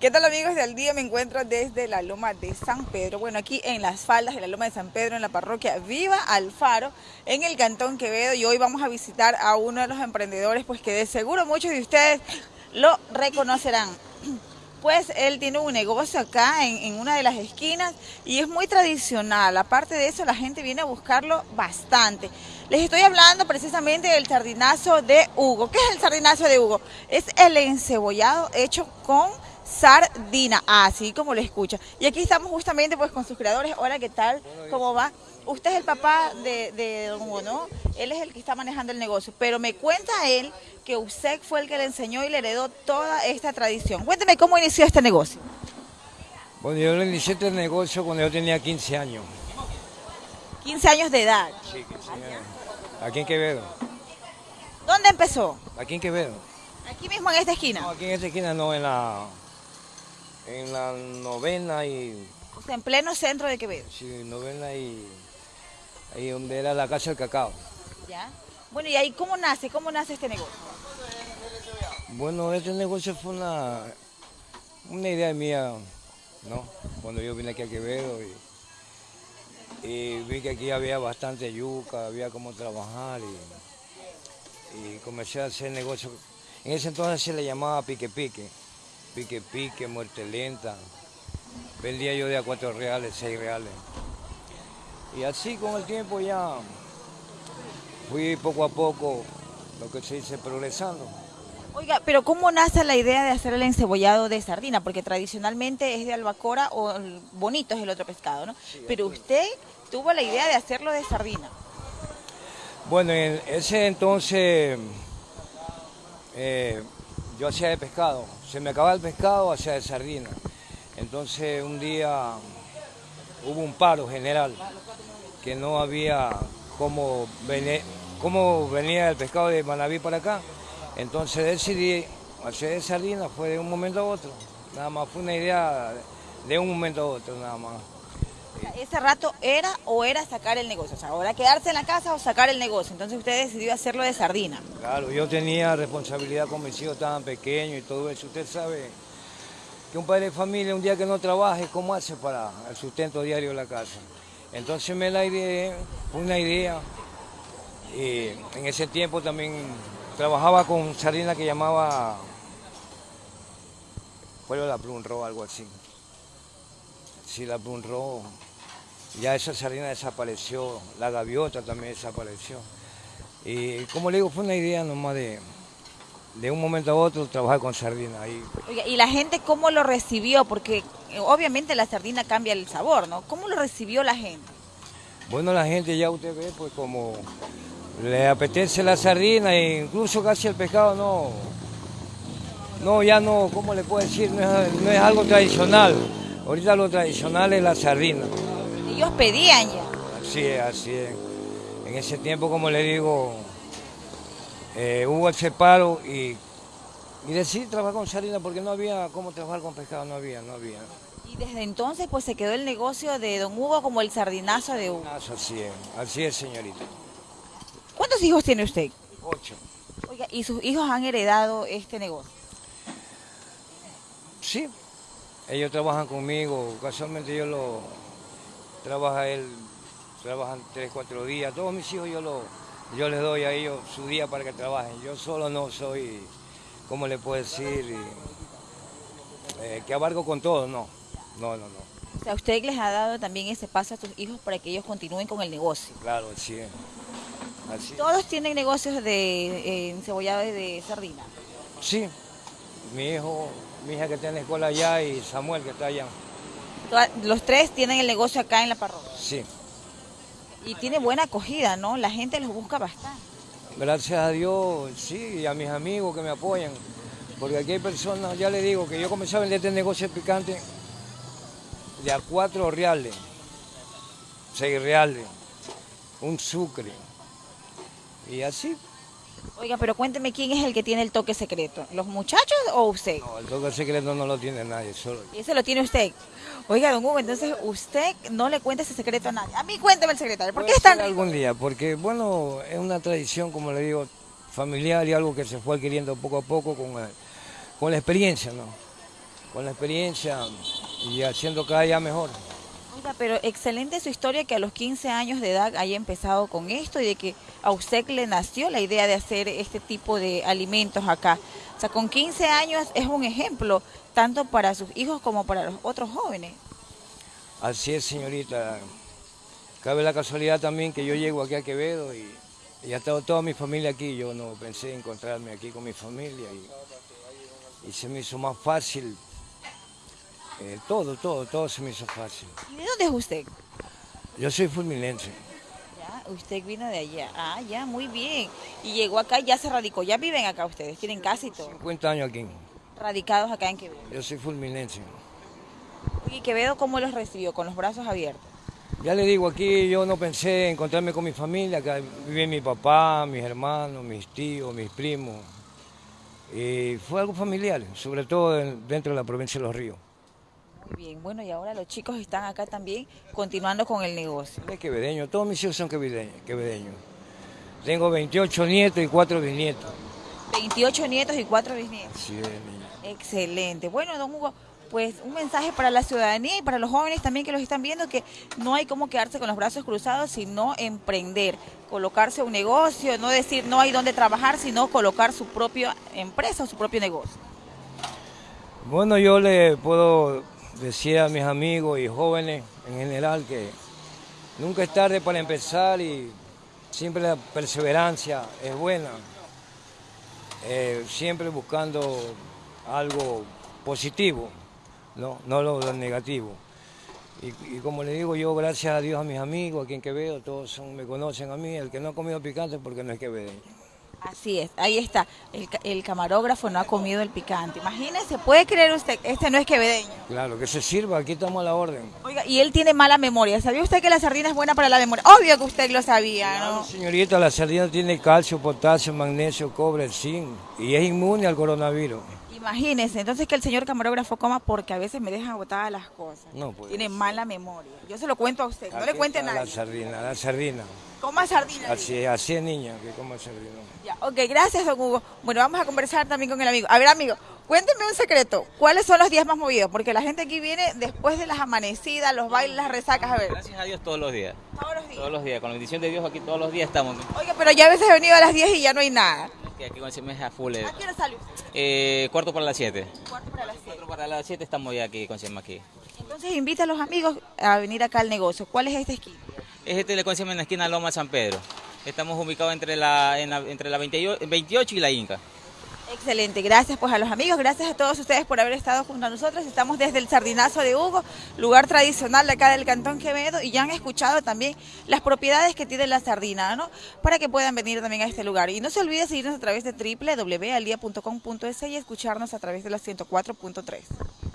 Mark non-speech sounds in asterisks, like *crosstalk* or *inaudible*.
¿Qué tal amigos del día? Me encuentro desde la Loma de San Pedro, bueno aquí en las faldas de la Loma de San Pedro en la parroquia Viva Alfaro en el Cantón Quevedo y hoy vamos a visitar a uno de los emprendedores pues que de seguro muchos de ustedes lo reconocerán. *clears throat* Pues él tiene un negocio acá en, en una de las esquinas y es muy tradicional, aparte de eso la gente viene a buscarlo bastante. Les estoy hablando precisamente del sardinazo de Hugo. ¿Qué es el sardinazo de Hugo? Es el encebollado hecho con sardina, así como lo escucha. Y aquí estamos justamente pues con sus creadores. Hola, ¿qué tal? ¿Cómo va? Usted es el papá de, de Don Hugo, ¿no? Él es el que está manejando el negocio. Pero me cuenta él que usted fue el que le enseñó y le heredó toda esta tradición. Cuénteme cómo inició este negocio. Bueno, yo le inicié este negocio cuando yo tenía 15 años. 15 años de edad. Sí, 15 años. Aquí en Quevedo. ¿Dónde empezó? Aquí en Quevedo. Aquí mismo en esta No, esquina. aquí en esta esquina no, en la, en la novena y, O sea, en pleno centro de Quevedo. sí, novena y, ahí donde era la casa del cacao. ¿Ya? Bueno, ¿y ahí cómo nace? ¿Cómo nace este negocio? Bueno, este negocio fue una, una idea mía, ¿no? Cuando yo vine aquí a Quevedo y, y vi que aquí había bastante yuca, había cómo trabajar y, y comencé a hacer negocio. En ese entonces se le llamaba pique pique, pique pique, muerte lenta. Vendía yo de a cuatro reales, seis reales. Y así con el tiempo ya fui poco a poco, lo que se dice, progresando. Oiga, pero ¿cómo nace la idea de hacer el encebollado de sardina? Porque tradicionalmente es de albacora o bonito es el otro pescado, ¿no? Pero usted tuvo la idea de hacerlo de sardina. Bueno, en ese entonces eh, yo hacía de pescado. Se me acababa el pescado, hacía de sardina. Entonces un día hubo un paro general, que no había cómo, vene- cómo venía el pescado de Manaví para acá. Entonces decidí hacer de sardina, fue de un momento a otro. Nada más, fue una idea de un momento a otro, nada más. Ese rato era o era sacar el negocio. O sea, ahora quedarse en la casa o sacar el negocio. Entonces usted decidió hacerlo de sardina. Claro, yo tenía responsabilidad con mis hijos tan pequeños y todo eso. Usted sabe que un padre de familia un día que no trabaje, ¿cómo hace para el sustento diario de la casa? Entonces me la fue una idea. En ese tiempo también trabajaba con sardina que llamaba Pueblo de la Plum Rojo, algo así. Sí, la Plum Rojo. Ya esa sardina desapareció, la gaviota también desapareció. Y como le digo, fue una idea nomás de, de un momento a otro trabajar con sardina. ahí. Oiga, ¿y la gente cómo lo recibió? Porque eh, obviamente la sardina cambia el sabor, ¿no? ¿Cómo lo recibió la gente? Bueno, la gente ya usted ve, pues como le apetece la sardina e incluso casi el pescado no, no, ya no, ¿cómo le puedo decir? No es, no es algo tradicional. Ahorita lo tradicional es la sardina. Ellos pedían ya. Así es, así es. En ese tiempo, como le digo, eh, hubo el separo y, y decidí trabajar con sardina porque no había cómo trabajar con pescado, no había, no había. Y desde entonces pues se quedó el negocio de Don Hugo como el sardinazo de Hugo. Así es, así es, señorita. ¿Cuántos hijos tiene usted? Ocho. Oiga, ¿y sus hijos han heredado este negocio? Sí, ellos trabajan conmigo, casualmente yo lo trabaja él, trabajan tres, cuatro días, todos mis hijos yo lo, yo les doy a ellos su día para que trabajen. Yo solo no soy, ¿cómo le puedo decir? Eh, que abarco con todo, no, no, no, no. O sea, usted les ha dado también ese paso a sus hijos para que ellos continúen con el negocio. Claro, así es. Así es. Todos tienen negocios de eh, de sardina. Sí, mi hijo, mi hija que está en la escuela allá y Samuel que está allá. Los tres tienen el negocio acá en la parroquia. Sí, Y tiene buena acogida, ¿no? La gente los busca bastante. Gracias a Dios, sí, y a mis amigos que me apoyan. Porque aquí hay personas, ya le digo, que yo comencé a vender este negocio picante de a cuatro reales, seis reales, un sucre. Y así, Oiga, pero cuénteme quién es el que tiene el toque secreto. ¿Los muchachos o usted? no, el toque secreto no lo tiene nadie, solo yo. Y ese lo tiene usted. Oiga, don Hugo, entonces usted no le cuenta ese secreto a nadie. A mí cuénteme el secretario. ¿Por qué es tan rico? algún día? Porque, bueno, es una tradición, como le digo, familiar y algo que se fue adquiriendo poco a poco con, el- con la experiencia, ¿no? con la experiencia y haciendo cada día mejor. Oiga, pero excelente su historia que a los 15 años de edad haya empezado con esto y de que a usted le nació la idea de hacer este tipo de alimentos acá. O sea, con 15 años es un ejemplo tanto para sus hijos como para los otros jóvenes. Así es, señorita. Cabe la casualidad también que yo llego aquí a Quevedo y, y ha estado toda mi familia aquí. Yo no pensé encontrarme aquí con mi familia y, y se me hizo más fácil. eh, todo, todo, todo se me hizo fácil. ¿Y de dónde es usted? Yo soy fulminense. Usted vino de allá. Ah, ya, muy bien. Y llegó acá y ya se radicó. Ya viven acá ustedes, tienen casi todo. 50 años aquí. Radicados acá en Quevedo. Yo soy fulminense. ¿Y Quevedo cómo los recibió? Con los brazos abiertos. Ya le digo, aquí yo no pensé encontrarme con mi familia, acá vive mi papá, mis hermanos, mis tíos, mis primos. Y fue algo familiar, sobre todo en- dentro de la provincia de Los Ríos. Muy bien, bueno, y ahora los chicos están acá también continuando con el negocio. Es quevedeño, todos mis hijos son quevedeños. quevedeños. Tengo 28 nietos y 4 bisnietos. 28 nietos y 4 bisnietos. Sí. Excelente. Bueno, don Hugo, pues un mensaje para la ciudadanía y para los jóvenes también que los están viendo, que no hay como quedarse con los brazos cruzados, sino emprender, colocarse un negocio, no decir no hay dónde trabajar, sino colocar su propia empresa o su propio negocio. Bueno, yo le puedo decir a mis amigos y jóvenes en general que nunca es tarde para empezar y siempre la perseverancia es buena. Eh, siempre buscando algo positivo, no, no lo, negativo. Y, como le digo yo, gracias a Dios a mis amigos aquí en Quevedo, todos son- me conocen a mí, el que no ha comido picante porque no es quevedeño. Así es, ahí está. El, el camarógrafo no ha comido el picante. Imagínese, puede creer usted, este no es quevedeño. Claro, que se sirva, aquí estamos a la orden. Oiga, y él tiene mala memoria. ¿Sabía usted que la sardina es buena para la memoria? Obvio que usted lo sabía, Claro, ¿no? señorita, la sardina tiene calcio, potasio, magnesio, cobre, zinc y es inmune al coronavirus. Imagínese, entonces que el señor camarógrafo coma porque a veces me deja botadas las cosas. No puede Tiene ser. mala memoria. Yo se lo cuento a usted, no le cuente a está nadie. La sardina, la sardina. Coma sardina. Así es, así es niña, que coma sardina. Ya, ok, gracias, don Hugo. Bueno, vamos a conversar también con el amigo. A ver, amigo, cuénteme un secreto. ¿Cuáles son los días más movidos? Porque la gente aquí viene después de las amanecidas, los bailes, las resacas. A ver, Gracias a Dios todos los días. todos los días. Todos los días. Con la bendición de Dios aquí todos los días estamos. Oiga, pero ya a veces he venido a las 10 y ya no hay nada. Que aquí con ese mes a full. ¿A qué hora sale usted? Eh, cuarto para las 7. Cuarto para las 7. Cuarto para las 7 estamos ya aquí con Sema aquí. Entonces invita a los amigos a venir acá al negocio. ¿Cuál es esta esquina? Es este le conocemos en la esquina Loma San Pedro. Estamos ubicados entre la, en la- entre la 28, 28 y la Inca. Excelente, gracias pues a los amigos, gracias a todos ustedes por haber estado junto a nosotros. Estamos desde el Sardinazo de Hugo, lugar tradicional de acá del Cantón Quevedo y ya han escuchado también las propiedades que tiene la sardina, ¿no? Para que puedan venir también a este lugar. Y no se olvide seguirnos a través de www.aldia.com.es y escucharnos a través de la 104.3.